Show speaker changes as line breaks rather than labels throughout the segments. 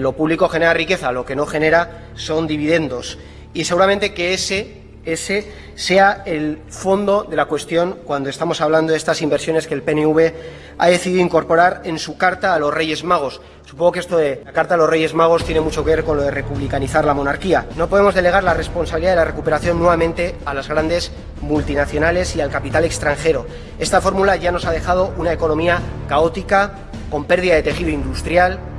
Lo público genera riqueza, lo que no genera son dividendos. Y seguramente que ese, ese sea el fondo de la cuestión cuando estamos hablando de estas inversiones que el PNV ha decidido incorporar en su carta a los Reyes Magos. Supongo que esto de la carta a los Reyes Magos tiene mucho que ver con lo de republicanizar la monarquía. No podemos delegar la responsabilidad de la recuperación nuevamente a las grandes multinacionales y al capital extranjero. Esta fórmula ya nos ha dejado una economía caótica, con pérdida de tejido industrial,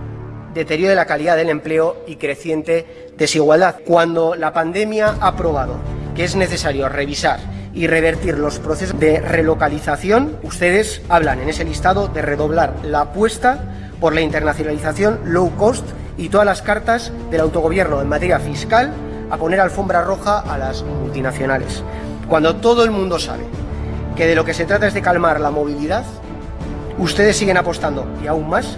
deterioro de la calidad del empleo y creciente desigualdad. Cuando la pandemia ha probado que es necesario revisar y revertir los procesos de relocalización, ustedes hablan en ese listado de redoblar la apuesta por la internacionalización low cost y todas las cartas del autogobierno en materia fiscal a poner alfombra roja a las multinacionales. Cuando todo el mundo sabe que de lo que se trata es de calmar la movilidad, ustedes siguen apostando, y aún más,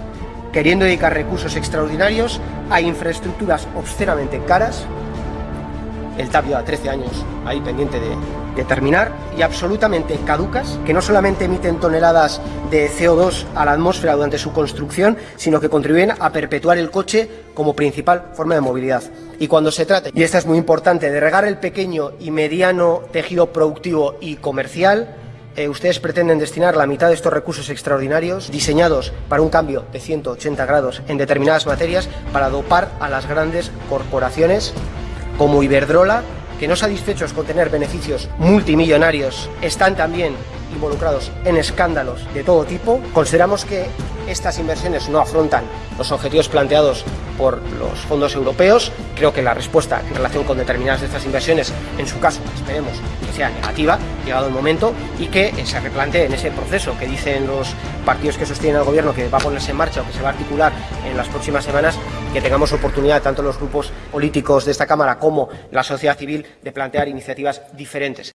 queriendo dedicar recursos extraordinarios a infraestructuras obscenamente caras, el Tapio a 13 años ahí pendiente de, de, terminar, y absolutamente caducas, que no solamente emiten toneladas de CO2 a la atmósfera durante su construcción, sino que contribuyen a perpetuar el coche como principal forma de movilidad. Y cuando se trate, y esta es muy importante, de regar el pequeño y mediano tejido productivo y comercial, eh, ustedes pretenden destinar la mitad de estos recursos extraordinarios diseñados para un cambio de 180 grados en determinadas materias para dopar a las grandes corporaciones como Iberdrola, que no satisfechos con tener beneficios multimillonarios, están también involucrados en escándalos de todo tipo. Consideramos que estas inversiones no afrontan los objetivos planteados por los fondos europeos. Creo que la respuesta en relación con determinadas de estas inversiones, en su caso, esperemos que sea negativa, llegado el momento, y que se replantee en ese proceso que dicen los partidos que sostienen al gobierno que va a ponerse en marcha o que se va a articular en las próximas semanas, que tengamos oportunidad, tanto los grupos políticos de esta Cámara como la sociedad civil, de plantear iniciativas diferentes.